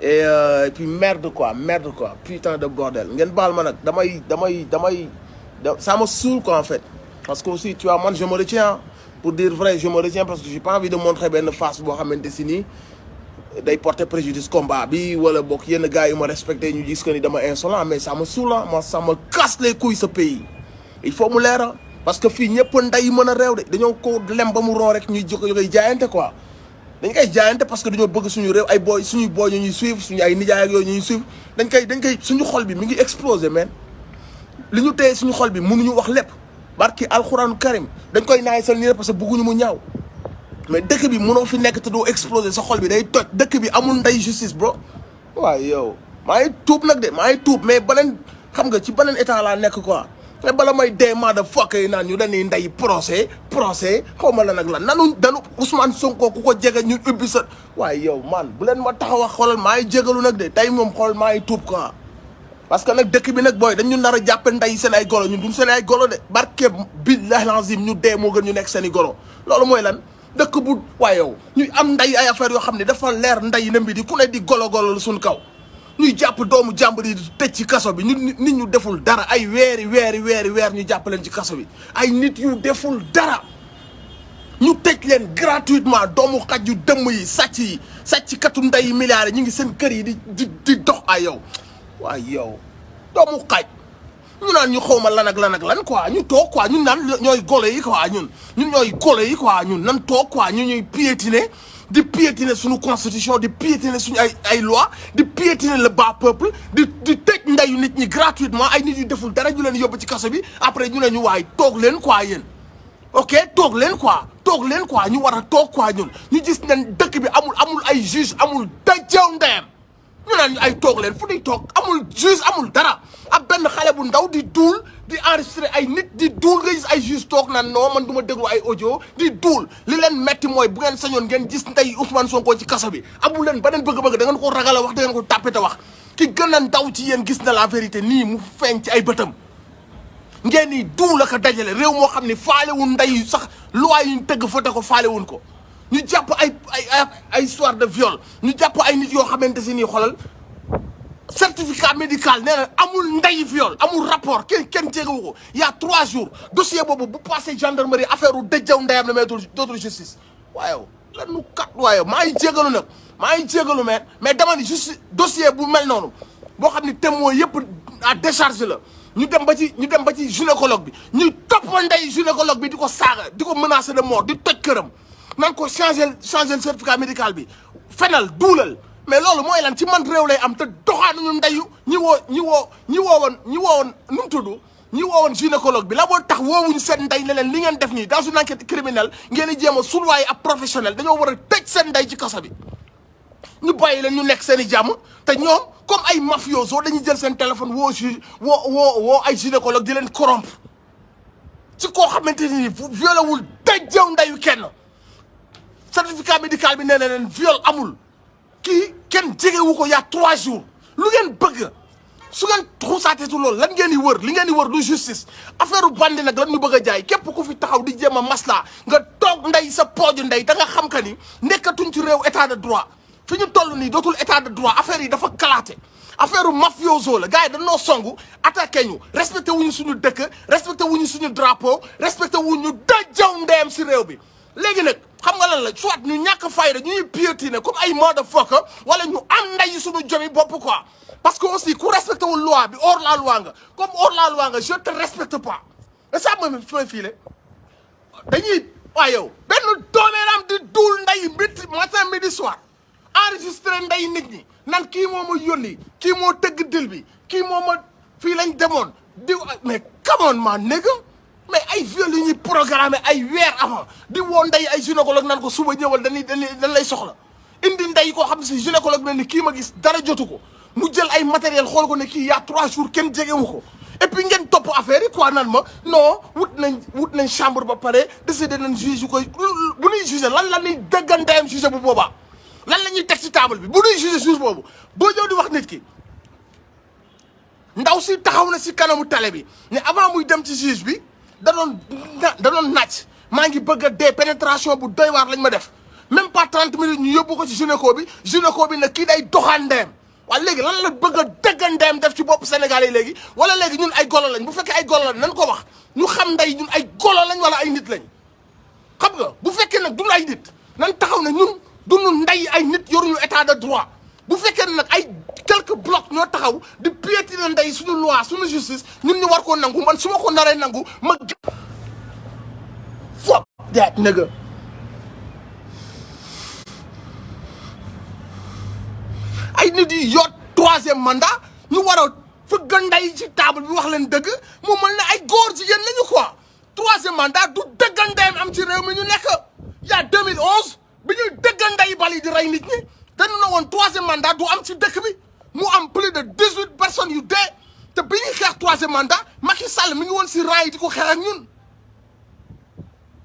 et euh, et puis merde quoi merde quoi putain de bordel ngeen baal ma nag damay damay damay da- ça me saoule quoi en fait parce que aussi tu vois man je me retiens hein. pour dire vrai je me retiens parce que j'ai pas envie de montrer benn face boo xamante si nii day porter préjudice combat bi wala bokk yenn gars yu ma respecté ñu gis que ni dama insolent mais ça me saoule hein. moi ça me casse les couilles ce pays il faut mu leer hein. parce que fii ñëpp nday mën a réew de dañoo ko lem ba mu roo rek ñuy jóg koy jaayante quoi dañ koy jaayante parce que dañoo bëgg suñu réew ay booy suñuy booy ñu ñuy suivre suñu ay nijaay ak yooyu ñu ñuy suivre dañ koy dañ koy suñu xol bi mi ngi explosé man li ñu téye suñu xol bi mënuñu wax lépp barki alxuraanu karim dañ koy naay sal nii parce que bëgguñu mu ñaaw mais dëkk bi mënoo fi nekk te doo explosé sa xol bi day toj dëkk bi amul nday justice bro waaw yow maa ngi tuub nag de maa ngi tuub mais beneen xam nga ci beneen état laa nekk quoi mais bala may dee maa da fokk yi naan ñu dañuy ndey procès procès xaw ma la nag la nanu danu Ousmane Sonko ku ko jege ñu ubbi sa waaye yow man bu leen ma taxaw a xoolal maa ngi jégalu nag de tey moom xool maa ngi tuub quoi parce que nag dëkk bi nag booy dañu nar a jàppe ndey seen ay golo ñun duñ seen ay golo de barke billahi lazim ñu dee moo gën ñu nekk seen i golo loolu mooy lan dëkk bu waaye yow ñuy am nday ay affaire yoo xam ne dafa leer nday na mbi di ku ne di golo golo suñ kaw ñuy jàpp doomu jàmbur yi di tëj ci kaso bi ñu nit ñu deful dara ay weeri weeri weeri weer ñu jàpp leen ci kaso bi ay nit yu deful dara ñu tëj leen gratuitement doomu xaj yu dëmm yi sàcc yi sàcc katu nday yi milliards yi ñu ngi seen kër yi di di di dox ay yow waaye yow doomu xaj ñu naan ñu xawma lan ak lan ak lan quoi ñu toog quoi ñun naan ñooy golo yi quoi ñun ñun ñooy golo yi quoi ñun nan toog quoi ñu ñuy piétiner di piétiner suñu constitution di piétiner suñu ay ay loi di piétiner le bas peuple di di tëj ndeyu nit ñi gratuitement ay nit yu deful dara ñu leen yóbbu ci kaso bi après ñu ne ñu waay toog leen quoi yéen ok toog leen quoi toog leen quoi ñu war a toog quoi ñun ñu gis ne dëkk bi amul amul ay juge amul dajew ndeyam ñu naan ñu ay toog leen fu ñuy toog amul juge amul dara ab benn xale bu ndaw di duul di enregistré ay nit di duul nga gis ay juge toog naan non man du ma déglu ay audio di duul li leen metti mooy bu ngeen sañoon ngeen gis ndey Ousmane Sonko ci kaso bi amul leen beneen bëgg-bëgg da ngeen ko ragal a wax da ngeen ko tàppe te wax ki gën a ndaw ci yéen gis na la vérité nii mu feeñ ci ay bëtam ngeen ni duul ak a dajale réew moo xam ne faalewul ndey sax loi yi ñu tëgg fote ko faalewuñ ko ñu jàpp ay ay ay ay histoire de viol ñu jàpp ay nit yoo xamante si nii xoolal certificat médical nee na amul ndeyi viol amul rapport kenn kenn tegewu ko y' a trois jours dossier boobu bu passé gendarmerie affaire u dëjjaw ndeyam la mais dootul dootul justice waaye lan nu kat waaye maa ngi jégalu nag maa ngi jégalu mais mais dama ni justice dossier bu mel noonu boo xam ni témoin yëpp à décharge la ñu dem ba ci ñu dem ba ci gynécologue bi ñuy topp ndey gynécologue bi di ko saaga di ko menacer de mort di toj këram nan ko changer changer certificat médical bi fenal duulal mais loolu mooy lan ci man réew lay am te doxaanuñu ndeyu ñi woo ñi woo ñi woowoon ñi woowoon nu mu tudd ñi woowoon gynécologue bi la moo tax woowuñu seen ndey ne leen li ngeen def nii dans une enquête criminelle ngeen di jéem a sulwaay ab professionnel dañoo war a tëj seen ndey ci kaso bi ñu bàyyi leen ñu nekk seen i jàmm te ñoom comme ay mafioso dañuy jël seen téléphone woo ju woo woo woo ay gynécologue di leen corrompre ci koo xamante ni violé wul dajjaw ndeyu kenn certificat médical bi nee na leen viol amul kii kenn jegewu ko y a trois jours lu ngeen bëgg su ngeen xuusaatee su loolu lan ngeen di wër li ngeen di wër du justice affaire bandi nag lan ñu bëgg a jaay képp ku fi taxaw di jéem a maslaa nga toog ndey sa pooju ndey da nga xam que ni nekkatuñ ci réew état de droit fi ñu toll nii dootul état de droit affaire yi dafa kalaate affaire mafioso la gars yi dañoo songu attaqué ñu respecté wuñu suñu dëkk respecté wuñu suñu drapeau respecté wuñu dajaw ndeyam si réew bi léegi nag xam nga lan la soit ñu ñàkk fayda ñuy piétiner comme ay motherfucker wala ñu am nday suñu jomi bopp quoi parce que aussi ku respecté wul loi bi hors la loi nga comme hors la loi nga je te respecte pas et ça ma fi may fiile dañuy waaye yow benn doomeeraam di duul nday mbitti matin midi soir enregistré nday nit ñi nan kii moo ma yónni kii moo tëgg dil bi kii moo ma fii lañ demoon di mais come on ma nigga mais ay viol yu ñuy programmé ay weer avant di woo ndey ay gynécologue naan ko suba ñëwal dañuy dañuy dañ lay soxla indi ndey koo xam ne si gynécologue bi ne ni kii ma gis dara jotu ko mu jël ay matériel xool ko ne kii y a trois jours kenn jegewu ko et puis ngeen topp affaire yi quoi naan ma non wut nañ wut nañ chambre ba pare décidé nañ juge yu koy bu ñuy jugé lan la ñuy dëggan ndeyam jugé bu boobaa lan la ñuy teg ci table bi bu ñuy jugé juge boobu boo ñëw di wax nit ki ndaw si taxaw na si kanamu tale bi ne avant muy dem ci juge bi da doon da doon nàcc maa ngi bëgg a dee pénétration bu doy waar lañ ma def même pas 30 minutes ñu yóbbu ko ci gynéco bi gynéco bi nag kii day doxaan ndeyam waaye léegi lan la bëgg a dëgg ndeyam def ci bopp Sénégal yi léegi wala léegi ñun ay golo lañ bu fekkee ay golo lañ nan ko wax ñu xam ndey ñun ay golo lañ wala ay nit lañ xam nga bu fekkee nag dunu ay nit nan taxaw ne ñun dunu ndey ay nit yoruñu état de droit bu fekkee ne nag ay quelques blocs ñoo taxaw di piétiner ndey suñu loi suñu justice ñun ñu war koo nangu man su ma ko naree nangu ma fuck that nigga ay nit yi yoot troisième mandat ñu war a fëgg ndey ci table bi wax leen dëgg mu mel ne ay góor jigéen lañu quoi troisième mandat du dëggal ndeyam am ci réew mi ñu nekk y a 2011 bi ñuy dëggal ndeyi bal yi di rey nit ñi dañu ne woon troisième mandat du am ci dëkk bi mu am plus de 18 personnes yu dee te bi ñuy xeex troisième mandat Macky Sall mi ngi woon si rang yi di ko xeex ak ñun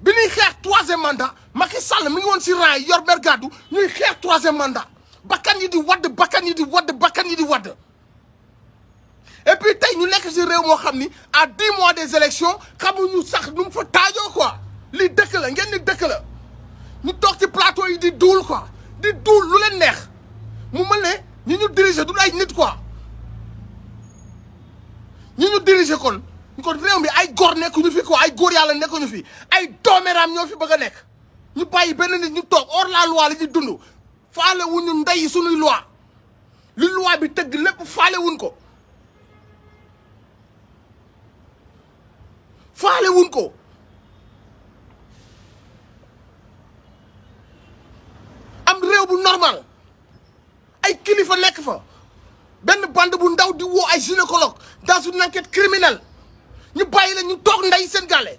bi ñuy xeex troisième mandat Macky Sall mi ngi woon si rang yi yor bergadu ñuy xeex troisième mandat bakkan yi di wadd bakkan yi di wadd bakkan yi di wadd et puis tey ñu nekk si réew moo xam ni à dix mois des élections xamuñu sax nu mu fa taajoo quoi li dëkk la ngeen ni dëkk la ñu toog ci plateau yi di duul quoi di duul lu leen neex mu mel ne ñi ñu diriger du ay nit quoi ñi ñu diriger kon kon réew mi ay góor nekkuñu fi quoi ay góor yàlla nekkuñu fi ay doomeraam ñoo fi bëgg a nekk ñu bàyyi benn nit ñu toog hors la loi la ñuy dund faale wuñu ndey suñuy loi li loi bi tëgg lépp faale wuñ ko faale wuñ ko am réew bu normal ay kilifa nekk fa benn bande bu ndaw di woo ay gynécologue dans une enquête criminelle ñu bàyyi la ñu toog ndey seen gàlle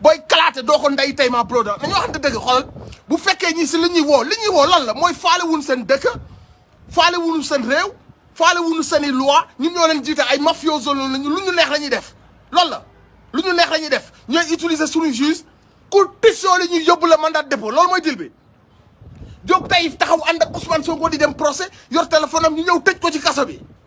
booy kalaate doo ko ndey tey ma broda nañu waxante dëgg xoolal bu fekkee ñi si li ñuy woo li ñuy woo lan la mooy faale wuñu seen dëkk faale wuñu seen réew faale wuñu seen i loi ñun ñoo leen jiite ay mafioso loolu lañu lu ñu neex la ñuy def loolu la lu ñu neex la ñuy def ñooy utiliser suñu juge ku tisoo li ñuy yóbbu la mandat de dépôt loolu mooy dil bi jóg tey taxaw ànd ak Ousmane Sonko di dem procès yor téléphone am ñu ñëw tëj ko ci kaso bi